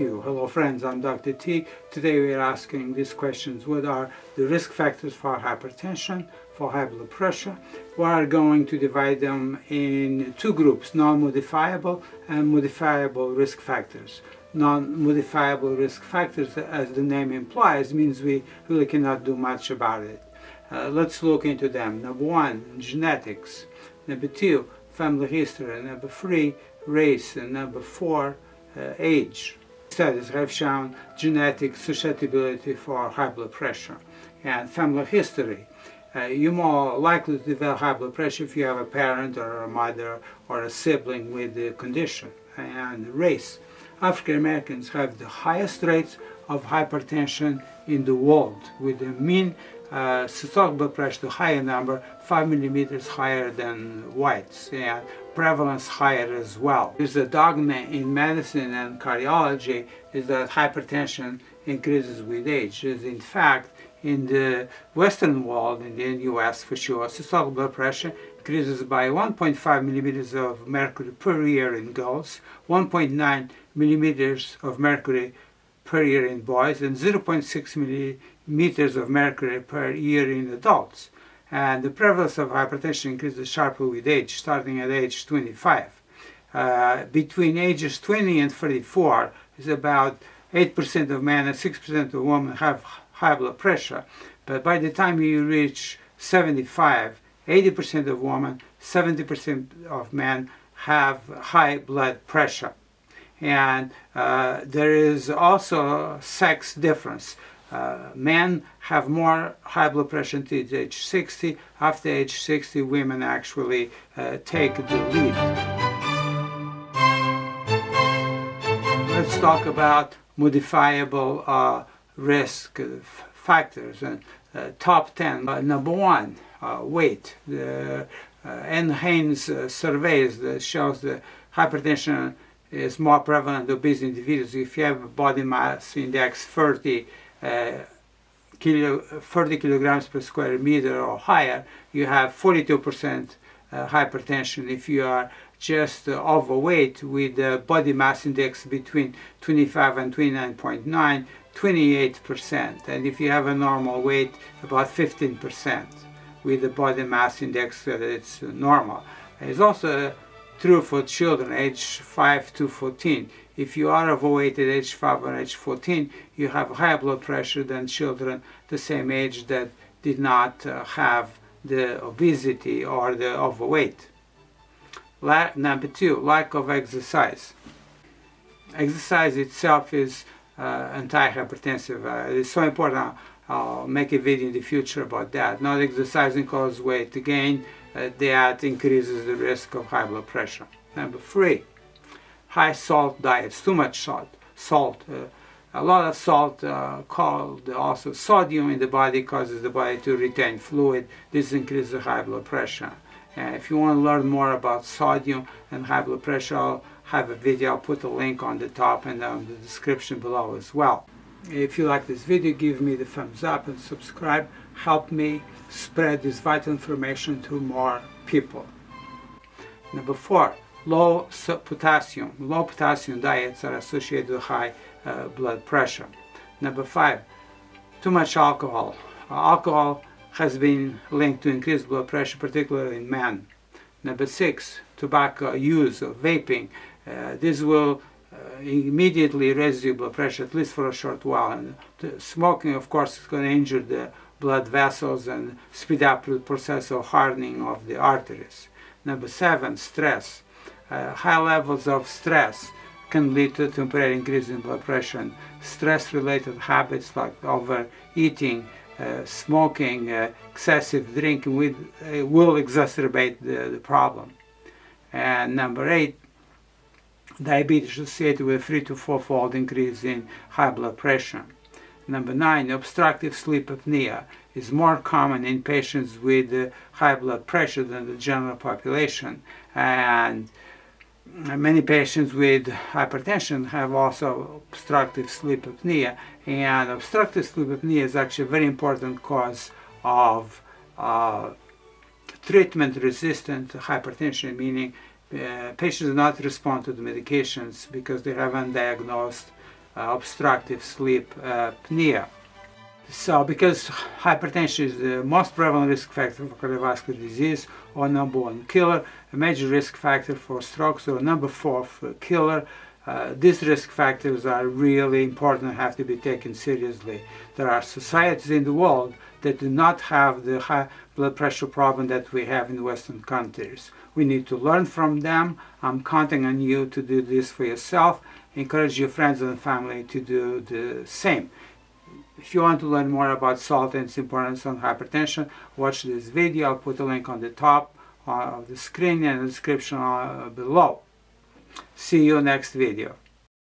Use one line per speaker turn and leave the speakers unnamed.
Hello friends, I'm Dr. T. Today we are asking these questions. What are the risk factors for hypertension, for high blood pressure? We are going to divide them in two groups, non-modifiable and modifiable risk factors. Non-modifiable risk factors, as the name implies, means we really cannot do much about it. Uh, let's look into them. Number one, genetics. Number two, family history. Number three, race. And number four, uh, age. Studies have shown genetic susceptibility for high blood pressure and family history. Uh, you're more likely to develop high blood pressure if you have a parent or a mother or a sibling with the condition. And race. African Americans have the highest rates of hypertension in the world with a mean uh, systolic blood pressure, the higher number, 5 millimeters higher than whites, and prevalence higher as well. There's a dogma in medicine and cardiology is that hypertension increases with age. Is in fact, in the Western world, in the US for sure, systolic blood pressure increases by 1.5 millimeters of mercury per year in girls, 1.9 millimeters of mercury per year in boys, and 0.6 millimeters of mercury per year in adults. And the prevalence of hypertension increases sharply with age, starting at age 25. Uh, between ages 20 and 34 is about 8% of men and 6% of women have high blood pressure. But by the time you reach 75, 80% of women, 70% of men have high blood pressure. And uh, there is also sex difference. Uh, men have more high blood pressure until age 60. After age 60, women actually uh, take the lead. Let's talk about modifiable uh, risk factors. And uh, top 10. Uh, number one, weight. The NHANES surveys that shows that hypertension is more prevalent in obese individuals. If you have a body mass index 30, uh, kilo, 30 kilograms per square meter or higher, you have 42% uh, hypertension. If you are just uh, overweight with a body mass index between 25 and 29.9, 28%. And if you have a normal weight, about 15% with the body mass index that it's normal. It's also true for children age 5 to 14. If you are overweight at age 5 or age 14, you have higher blood pressure than children the same age that did not uh, have the obesity or the overweight. La number two, lack of exercise. Exercise itself is uh, antihypertensive. Uh, it's so important. I'll make a video in the future about that. Not exercising causes weight gain. Uh, that increases the risk of high blood pressure. Number three, high salt diets, too much salt. Salt, uh, a lot of salt uh, called also sodium in the body causes the body to retain fluid. This increases high blood pressure. And if you want to learn more about sodium and high blood pressure, I'll have a video. I'll put a link on the top and on the description below as well. If you like this video, give me the thumbs up and subscribe. Help me spread this vital information to more people. Number four, low potassium. Low potassium diets are associated with high uh, blood pressure. Number five, too much alcohol. Alcohol has been linked to increased blood pressure, particularly in men. Number six, tobacco use or vaping. Uh, this will immediately raise your blood pressure, at least for a short while. And smoking, of course, is going to injure the blood vessels and speed up the process of hardening of the arteries. Number seven, stress. Uh, high levels of stress can lead to temporary increase in blood pressure. Stress-related habits like overeating, uh, smoking, uh, excessive drinking with, uh, will exacerbate the, the problem. And number eight, diabetes associated with three to four-fold increase in high blood pressure. Number nine, obstructive sleep apnea is more common in patients with uh, high blood pressure than the general population. And many patients with hypertension have also obstructive sleep apnea. And obstructive sleep apnea is actually a very important cause of uh, treatment-resistant hypertension, meaning uh, patients do not respond to the medications because they have undiagnosed uh, obstructive sleep apnea. So, because hypertension is the most prevalent risk factor for cardiovascular disease, or number one killer, a major risk factor for stroke, so number four killer, uh, these risk factors are really important and have to be taken seriously. There are societies in the world that do not have the high blood pressure problem that we have in Western countries. We need to learn from them. I'm counting on you to do this for yourself. Encourage your friends and family to do the same. If you want to learn more about salt and its importance on hypertension, watch this video. I'll put a link on the top of the screen and the description uh, below. See you next video.